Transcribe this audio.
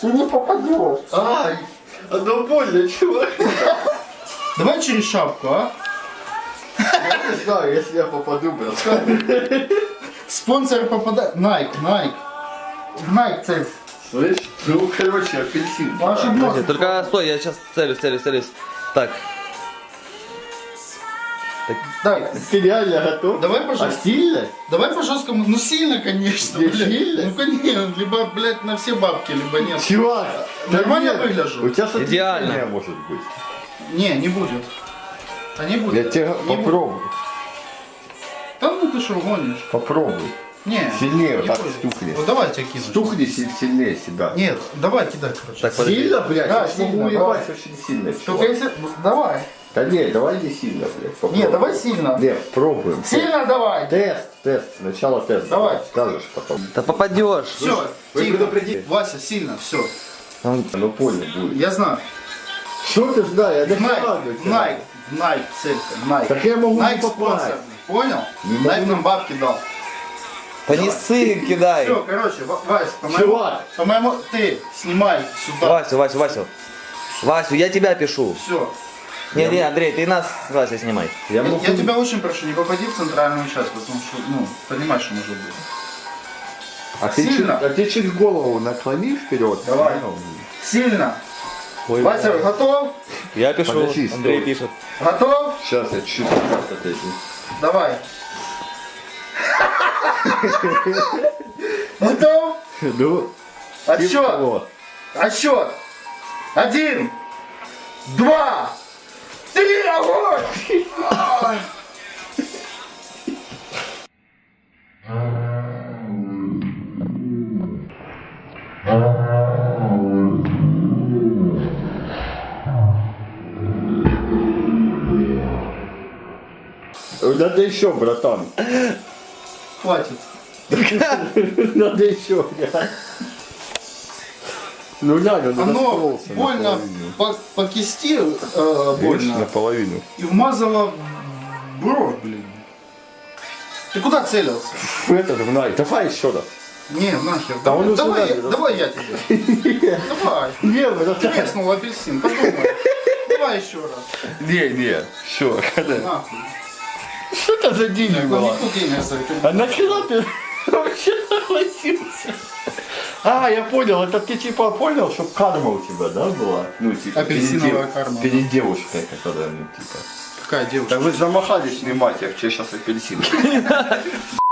Ты не попадешь. Ай, оно больно, чувак. Давай через шапку, а? Я не знаю, если я попаду, брат. Спонсор попадает. Nike, Nike. Nike цель. Слышь? Ну, короче, апельсин. Ваши носы. Только стой, я сейчас целюсь, целюсь, целюсь. Так, Так, Ты реально готов? давай, А пожалуйста. сильно? Давай по жесткому. Ну сильно, конечно. Не блядь. сильно? Ну конечно. Либо, блядь, на все бабки, либо нет. Чувак, Нормально нет, выгляжу? У тебя Идеально. может быть. Не, не будет. А не будет. Я тебе Не будет. попробую. Да ну ты что, гонишь? Попробуй. Не. Сильнее не вот так будет. стукни. Вот давай тебя кину. Стукни си- сильнее себя. Нет, давай кидай, короче. так. Сильно, блядь? Да, я сильно, могу давай. уебать очень сильно. Только если... Давай. Да не, давай не сильно, блядь. попробуй. Не, давай сильно. Нет, пробуем. Сильно давай. Тест, тест. Сначала тест. Давай. Скажешь потом. Да попадешь. Все, тихо. Вася, сильно, все. Ну понял будет. Я знаю. Что ты знаешь? Я тебе. Найк, Найк, целька, Найк. Так я могу не Найк попасть. спонсор. Понял? Не Найк могу. нам бабки дал. Да не сын кидай. Все, короче, Ва- Вась, по-моему, Чувак. по-моему, ты снимай сюда. Васю, Васю, Васю. Васю, я тебя пишу. Все. Не, не, Андрей, ты нас с Васей снимай. Я могу... я тебя очень прошу, не попади в центральную часть, потому что, ну, понимаешь, что может быть. А ты, чуть, а ты чуть голову наклони вперед. Давай. Сильно. Вася, готов? Я пишу, Подожди, Андрей стой. пишет. Готов? Сейчас я чуть отойду. Давай. Готов? Ну, типа Отсчет. того. Отсчет. Один, два, три, огонь! Надо еще, братан. Хватит. Надо еще, блядь. Ну он Оно больно по, по кисти э, Видишь, больно наполовину. и вмазало бровь, блин. Ты куда целился? В этот, в най. Давай еще раз. Не, нахер. Да он давай, я, давай я тебе. Давай. Не. Треснул апельсин, подумай. Давай еще раз. Не, не. Все, когда? Нахуй. Что это за Ну, денег за это. А нахера ты вообще согласился? А, я понял, это ты типа понял, что карма у тебя, да, была? Ну, типа, Апельсиновая перед карма, Перед девушкой, которая, ну, типа. Какая девушка? Да вы замахались снимать, я тебе сейчас апельсин.